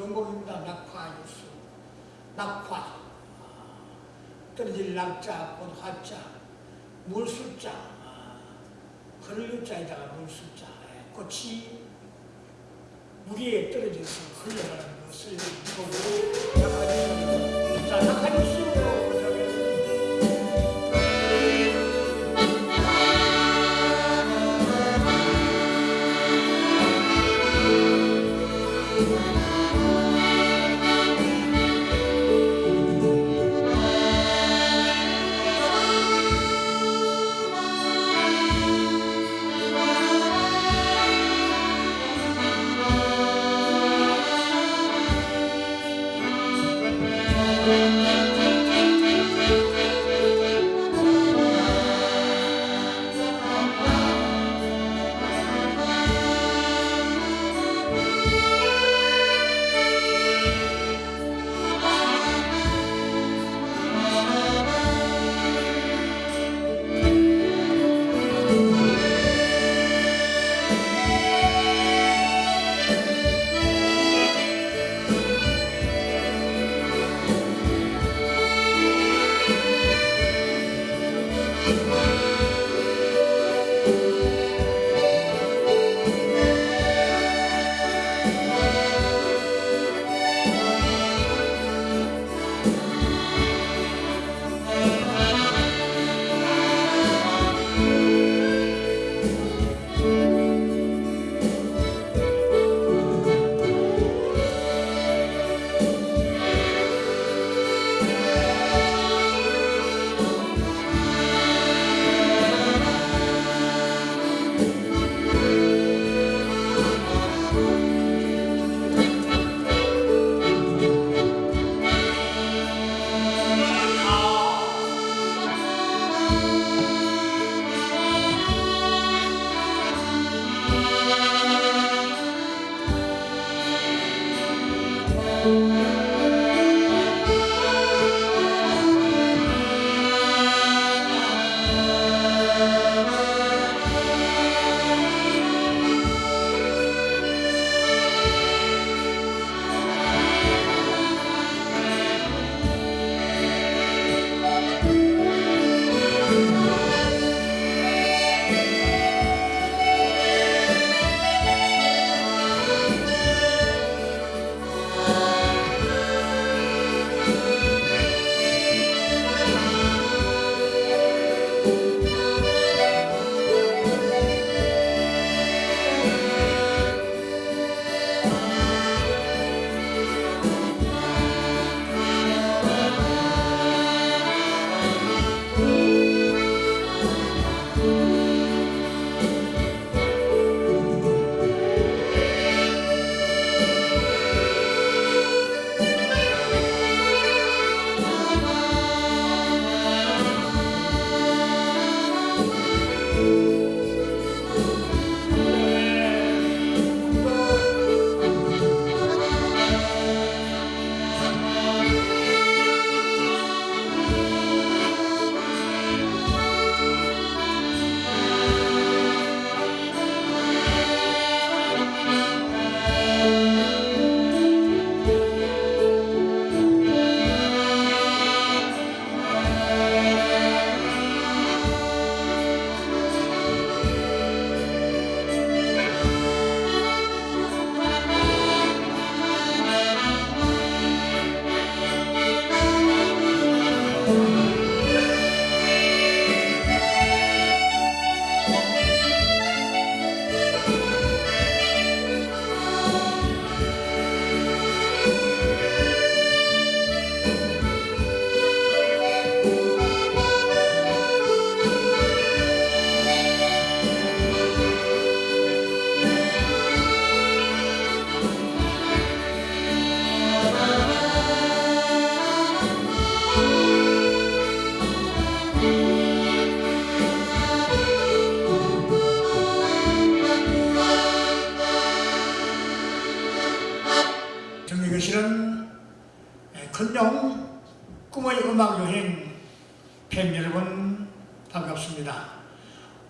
전공입니다. 낙화 뉴스. 낙화. 아, 떨어질 낙자, 곧 화자, 물술자, 아, 흘류자에다가 물술자. 예, 꽃이 물에 떨어져서 흘러가는 것을 보고 낙화. 자, 낙화 뉴스로 근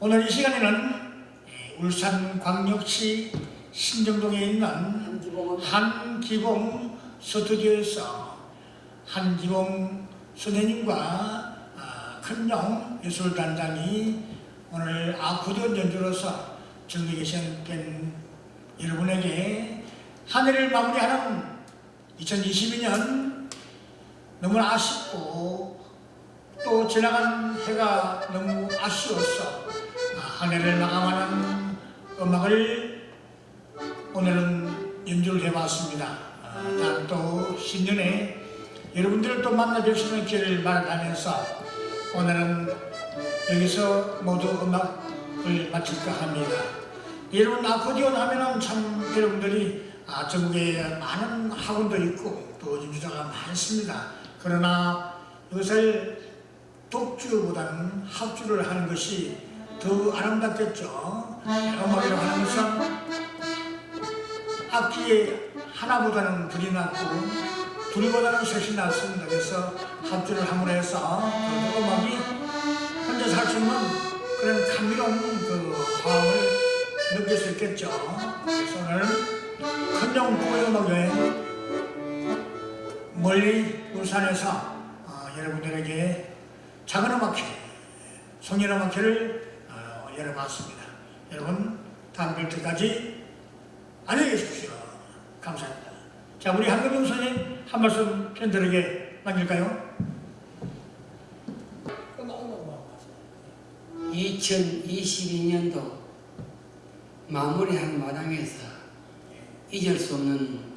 오늘 이 시간에는 울산광역시 신정동에 있는 한기봉. 스튜디오에서 한기봉 선생님과 아, 큰영 예술단장이 오늘 아코디언 연주로서 정리 계신 여러분에게 한 해를 마무리하는 2022년 너무 아쉽고 또 지나간 해가 너무 아쉬워서 아, 한 해를 마감하는 음악을 오늘은 연주를 해봤습니다. 아, 다음 또 신년에 여러분들을 또 만나 있는 기회를 마련하면서 오늘은 여기서 모두 음악을 마칠까 합니다. 여러분 아코디언 하면은 참 여러분들이 아, 전국에 많은 학원도 있고 또 연주자가 많습니다. 그러나 이것을 독주보다는 합주를 하는 것이 더 아름답겠죠. 하는 것은 악기에 하나보다는 둘이 낫고 둘보다는 셋이 낫습니다. 그래서 합주를 함으로 해서 그 음악이 혼자서 할수 있는 그런 감미로운 그 화음을 느낄 수 있겠죠. 그래서 오늘 큰정 고음악 여행 멀리 울산에서 어, 여러분들에게 작은 음악회, 송년 음악회를 어, 열어봤습니다. 여러분 다음 뵐 때까지 안녕히 계십시오. 감사합니다. 자, 우리 한금영 선생님 한 말씀 팬들에게 남길까요? 2022년도 마무리한 마당에서 잊을 수 없는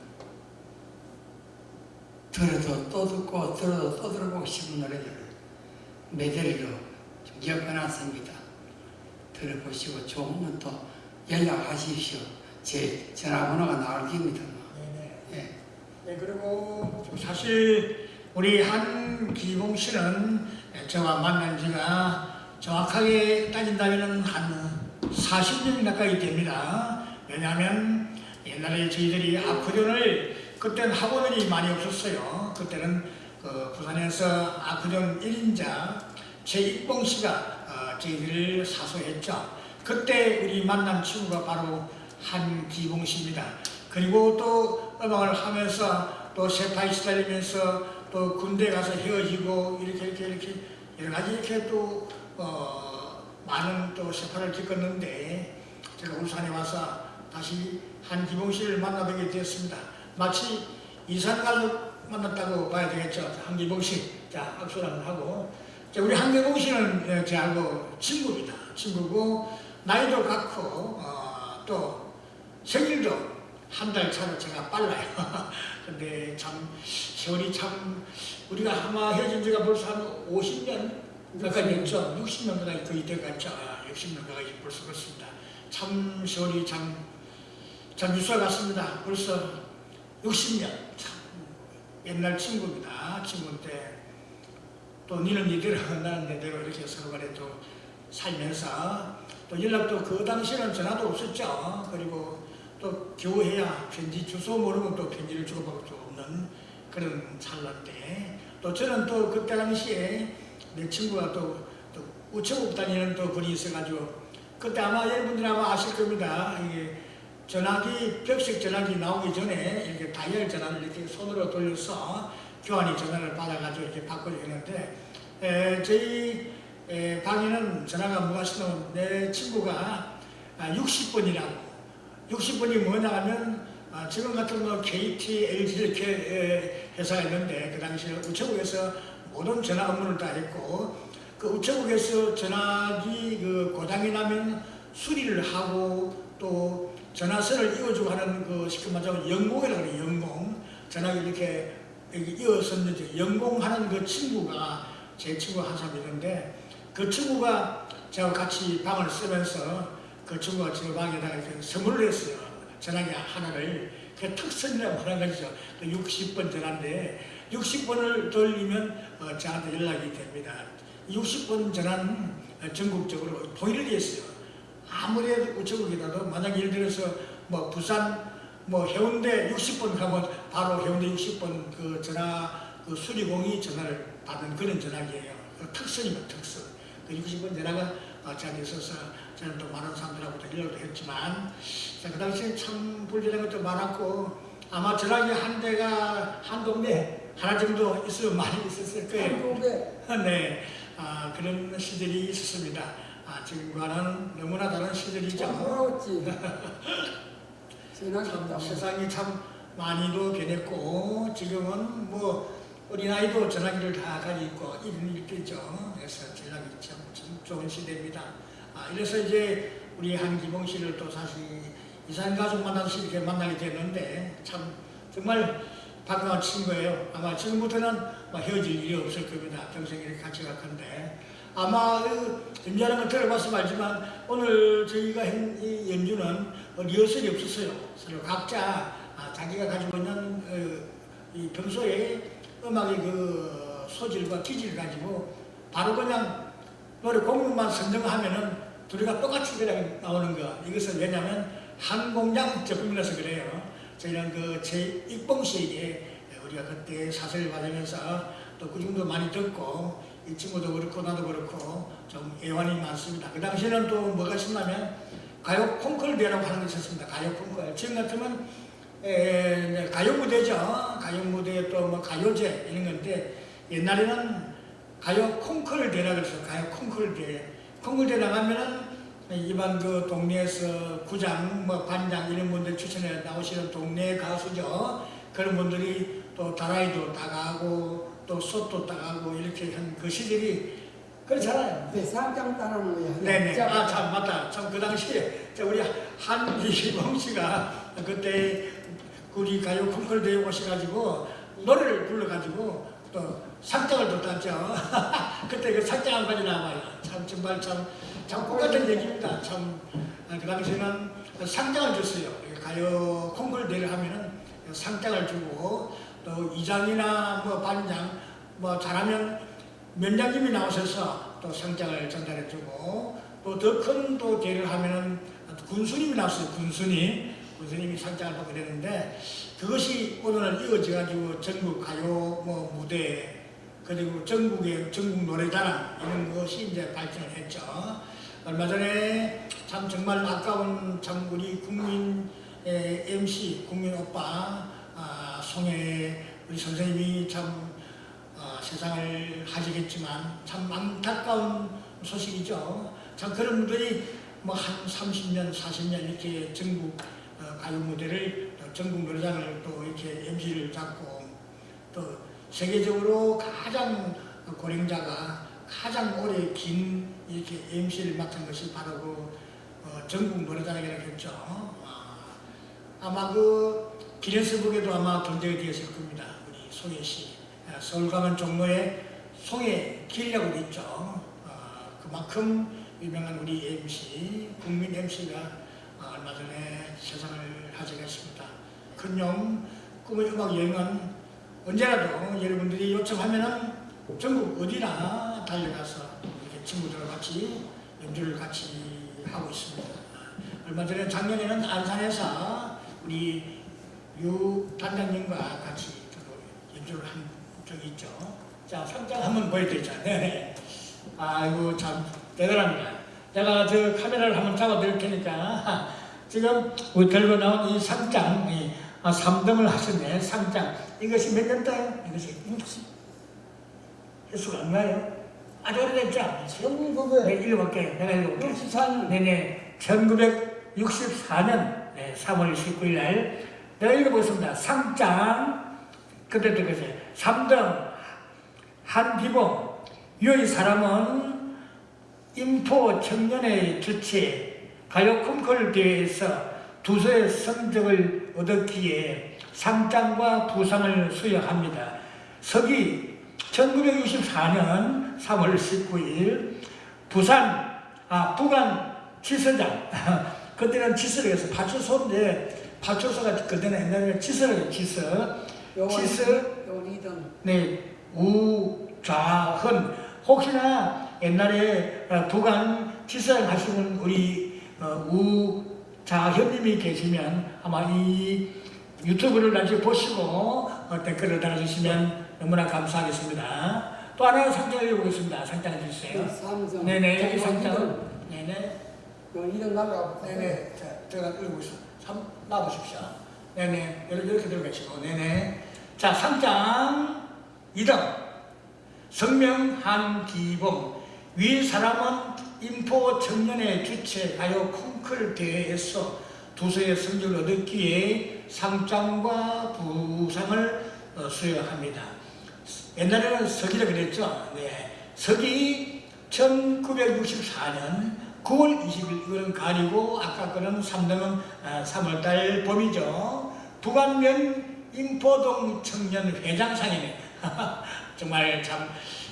들어도 또 듣고 들어도 또 들어보고 싶은 노래들을 메들리로 좀 엮어놨습니다. 들어보시고 좋으면 또 연락하십시오. 제 전화번호가 나올 겁니다. 네네. 예. 네, 그리고 사실 우리 한기봉 씨는 저와 만난 지가 정확하게 따진다면 한 40년 가까이 됩니다. 왜냐하면 옛날에 저희들이 아코디언을 그때는 학원이 많이 없었어요. 그때는 그 부산에서 아코디언 1인자 최익봉 씨가 어, 저희들을 사소했죠. 그때 우리 만난 친구가 바로 한기봉 씨입니다. 그리고 또 음악을 하면서 또 세파에 시달리면서 또 군대 가서 헤어지고 이렇게 이렇게 이렇게 여러 가지 이렇게 또 어, 많은 또 세파를 겪었는데 제가 울산에 와서 다시 한기봉 씨를 만나뵙게 되었습니다. 마치 이산 가족 만났다고 봐야 되겠죠. 한기봉 씨. 자, 악수를 하고. 자, 우리 한기봉 씨는 예, 저하고 친구입니다. 친구고, 나이도 같고, 어, 또 생일도 한 달 차로 제가 빨라요. 근데 참, 세월이 참, 우리가 아마 헤어진 지가 벌써 한 50년 가까이 됐죠. 60년 가까이 거의 돼갔죠. 60년 가까이 벌써 그렇습니다. 참, 세월이 참, 참 유서 같습니다. 벌써 60년. 참, 옛날 친구입니다. 친구인데, 또 니는 니대로, 나는 내대로 이렇게 서로 간에 또 살면서, 또 연락도 그 당시에는 전화도 없었죠. 그리고 또 교회야 편지 주소 모르면 또 편지를 주고받을 수 없는 그런 찰나인데, 또 저는 또 그때 당시에 내 친구가 또, 또 우체국 다니는 또 분이 있어가지고, 그때 아마 여러분들 아마 아실 겁니다. 이게 전화기, 벽식 전화기 나오기 전에 이렇게 다이얼 전화를 이렇게 손으로 돌려서 교환이 전화를 받아가지고 이렇게 에, 저희 에, 방에는 전화가 무엇이든 내 친구가 60번이라고. 60번이 뭐냐 하면 아, 지금 같은 뭐 KT, LG 이렇게 에, 회사가 있는데 그 당시에 우체국에서 모든 전화 업무를 다 했고 그 우체국에서 전화기 그 고장이 나면 수리를 하고 또 전화선을 이어주고 하는 그 쉽게 말하자면 연공이라고 그래요 연공. 전화기 이렇게 여기 이어섰는지 연공하는 그 친구가 제 친구가 한 사람 있는데 그 친구가 저하고 같이 방을 쓰면서 그 친구가 제 방에다가 이렇게 선물을 했어요. 전화기 하나를. 그 특선이라고 하는 것이죠. 그 60번 전화인데 60번을 돌리면 어, 저한테 연락이 됩니다. 60번 전화는 전국적으로 통일이 됐어요. 아무래도 우체국이라도 만약 예를 들어서 뭐 부산 뭐 해운대 60번 가면 바로 해운대 60번 그 전화 그 수리공이 전화를 받는 그런 전화기예요. 그 특선이면 특선. 그 60번 전화가 어, 저한테 있어서 저는 또 많은 사람들하고 도 연락도 했지만 자, 그 당시에 참 불편한 것도 많았고 아마 전화기 한 대가 한 동네 하나 정도 있으면 많이 있었을 거예요. 한국에 네, 아, 그런 시절이 있었습니다. 아, 지금과는 너무나 다른 시절이죠. 돌아왔지. 지난 참 건다. 세상이 참 많이도 변했고 지금은 뭐 어린아이도 전화기를 다 가지고 있고 이런 일들이죠. 그래서 전화기 참, 참 좋은 시대입니다. 아, 이래서 이제 우리 한기봉 씨를 또 사실 이산 가족 만나서 이렇게 만나게 됐는데 참 정말 반가운 친구예요. 아마 지금부터는 뭐 헤어질 일이 없을 겁니다. 평생 이렇게 같이 갈 건데 아마 그 연주하는 걸 들어봐서 알지만 오늘 저희가 한 이 연주는 어, 리허설이 없었어요. 서로 각자 아, 자기가 가지고 있는 어, 이 평소에 음악의 그 소질과 기질을 가지고 바로 그냥 노래 공명만 선정하면은 둘이가 똑같이 그냥 나오는 거. 이것은 왜냐하면 한 공장 제품이라서 그래요. 저희는 그 제 익봉 씨에게 우리가 그때 사설을 받으면서 또 그 정도 많이 듣고 이 친구도 그렇고 나도 그렇고 좀 애환이 많습니다. 그 당시에는 또 뭐가 있었냐면 가요 콩쿨 대회라고 하는 게 있었습니다. 가요 콩쿨. 지금 같으면 에, 가요 무대죠. 가요 무대 또뭐 가요제 이런 건데 옛날에는 가요 콩쿨 대회라 그래서 가요 콩쿨 대회. 콩쿨 대회 나가면은 일반 그 동네에서 구장, 뭐 반장 이런 분들 추천해 나오시는 동네 가수죠. 그런 분들이 또 다라이도 따가고 또 솥도 따가고 이렇게 한그 시절이 그렇잖아요. 네, 쌍장 따라는 거야. 네네. 자, 아, 참, 맞다. 참, 그 당시에, 저 우리 한기봉 씨가 그때 우리 가요 콩쿨 대회 오셔가지고 노래를 불러가지고 또 상장을 또 땄죠. 그때 그 상장까지 나와요. 참, 정말 참, 참 똑같은 얘기입니다. 참, 아, 그 당시에는 상장을 줬어요. 가요 콩쿨 대회를 하면은 상장을 주고 또 이장이나 뭐 반장 뭐 잘하면 면장님이 나오셔서 또 상장을 전달해주고 또 더 큰 또 대회를 하면은 군수님이 나왔어요. 군수님. 군수님이 상장을 받게 되는데 그것이 오늘은 이어져가지고 전국 가요 뭐 무대 그리고 전국의 전국 노래자랑 이런 것이 이제 발전을 했죠. 얼마 전에 참 정말 아까운 참 우리 국민 의 MC 국민 오빠 아, 송혜 우리 선생님이 참 어, 세상을 하시겠지만 참 안타까운 소식이죠. 참 그런 분들이 뭐 한 30년, 40년 이렇게 전국 어, 가요 무대를 또 전국 노래장을 또 이렇게 MC를 잡고 또 세계적으로 가장 고령자가 가장 오래 긴 이렇게 MC를 맡은 것이 바로 그 어, 전국 노래장이라고 했죠. 아, 아마 그 기네스북에도 아마 등재가 되었을 겁니다. 우리 송혜 씨. 아, 서울 가면 종로에 송혜 길이라고 돼 있죠. 아, 그만큼 유명한 우리 MC, 국민 MC가 아, 얼마 전에 세상을 하직했습니다. 큰용 꿈의 음악 여행은 언제라도 여러분들이 요청하면은 전국 어디나 달려가서 이렇게 친구들과 같이 연주를 같이 하고 있습니다. 아, 얼마 전에 작년에는 안산에서 우리 유 단장님과 같이 또 연주를 한 적이 있죠. 자, 상장 한번 보여드리자. 네. 아이고, 참, 대단합니다. 내가 저 카메라를 한번 잡아드릴 테니까, 지금 우리 들고 나온 이 상장, 이, 아, 3등을 하셨네, 상장. 이것이 몇 년도예요? 이것이 60. 횟수가 안 나요? 아주 오래됐죠? 네, 1900 읽어볼게요. 내가 읽어볼게요. 64년 네네. 1964년 네, 3월 19일 날 내가 읽어보겠습니다. 상장 그때도 그랬어요. 3등 한비봉 유의 사람은 인포 청년의 주최 가요 콩쿨 대회에서 두서의 성적을 얻었기에 상장과 부상을 수여합니다. 서기 1964년 3월 19일 부산 아 부관 지서장 그때는 지서를 해서 파출소인데 파출소가 그때는 옛날에 지서 지서 요리등 네 우좌헌 혹시나 옛날에 어, 부관 지서장 하시는 우리 어, 우자 현님이 계시면 아마 이 유튜브를 나중에 보시고 어, 댓글을 달아주시면 너무나 감사하겠습니다. 또 하나 상장을 읽어보겠습니다. 상장 해 주세요. 삼성 네네 여기. 상장 네네 그 이동 날라가 네네. 자, 제가 읽고 있어. 삼, 놔보십시오. 네네. 이렇게, 이렇게 들어가시고. 네네. 자, 3장 2등. 성명 한 기봉. 위 사람은 인포 청년의 주체 가요 콩클 대회에서 두서의 성적을 얻었기에 상장과 부상을 어, 수여합니다. 옛날에는 서기라 그랬죠. 네. 서기 1964년 9월 20일 이거는 가리고 아까 거는 3등은 3월달 봄이죠. 부관면 인포동 청년 회장상이네. 정말 참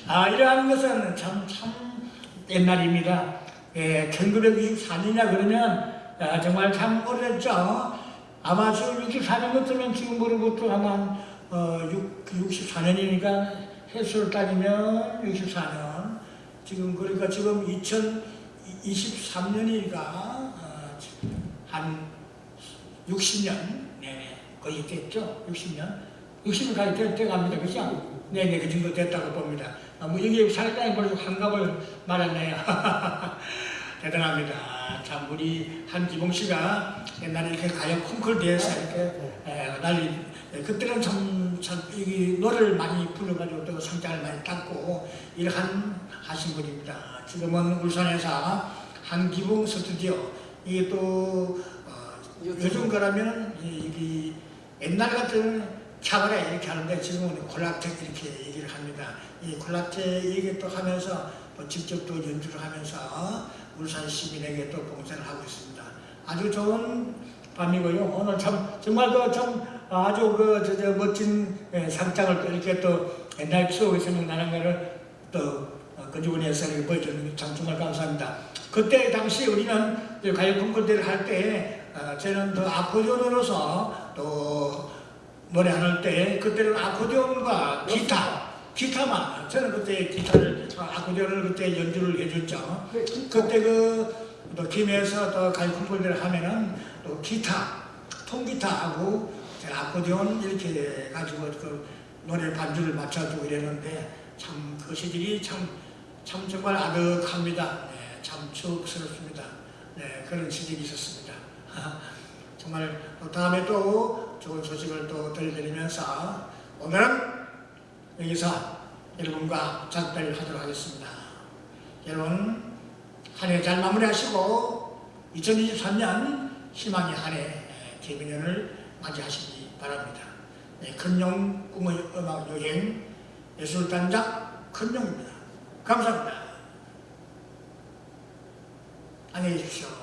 아, 이러한 것은 참, 참 옛날입니다. 예, 1964년이냐 그러면 아, 정말 참 오래됐죠. 아마 지금 64년 같으면 지금으로부터 아마 어, 64년이니까 해수를 따지면 64년. 지금 그러니까 지금 2023년이니까 어, 한 60년 네네 거의 됐죠? 60년? 60년 가까이 돼, 돼 갑니다. 그죠? 네네 그 정도 됐다고 봅니다. 아, 뭐 여기 살짝이 벌써 환갑을 말았네요. 대단합니다. 참 우리 한기봉 씨가 옛날에 이렇게 가요 콩쿨대에서 이렇게 에, 난리 에, 그때는 참, 참 이 노래를 많이 불러가지고 또 상장을 많이 땄고 일을 한, 하신 분입니다 지금은 울산에서 한기봉 스튜디오 이게 또 어, 요즘 거라면 이, 이 옛날 같은 차가래 이렇게 하는데 지금은 콜라텍 이렇게 얘기를 합니다. 이 콜라텍 얘기 또 하면서 또 직접 또 연주를 하면서 울산 시민에게 또 봉사를 하고 있습니다. 아주 좋은 밤이고요. 오늘 참 정말 그 참 아주 그 저, 저 멋진 예, 상장을 또 이렇게 또 옛날 추억이 생각나는 거를 또 어, 건주군에서 이렇게 보여주는 게참 정말 감사합니다. 그때 당시 우리는 가요 콩쿨대를 할때 어, 저는 또 아코디언으로서 또 노래 할 때 그때는 아코디언과 기타 기타만 저는 그때 기타를 어, 아코디언을 그때 연주를 해줬죠. 그때 그 또 김해에서 또 가요 콩쿨대를 하면은 또 기타 통기타하고 아코디언 이렇게 가지고 그 노래 반주를 맞춰주고 이랬는데 참 그 시절이 참, 참 정말 아득합니다. 네, 참 추억스럽습니다. 네, 그런 시절이 있었습니다. 정말 또 다음에 또 좋은 소식을 또 들려드리면서 오늘은 여기서 여러분과 작별을 하도록 하겠습니다. 여러분 한 해 잘 마무리하시고 2023년 희망의 한해 개미년을 맞이하시기 바랍니다. 네, 큰용 꿈의 음악 여행 예술단장 큰용입니다. 감사합니다. 안녕히 계십시오.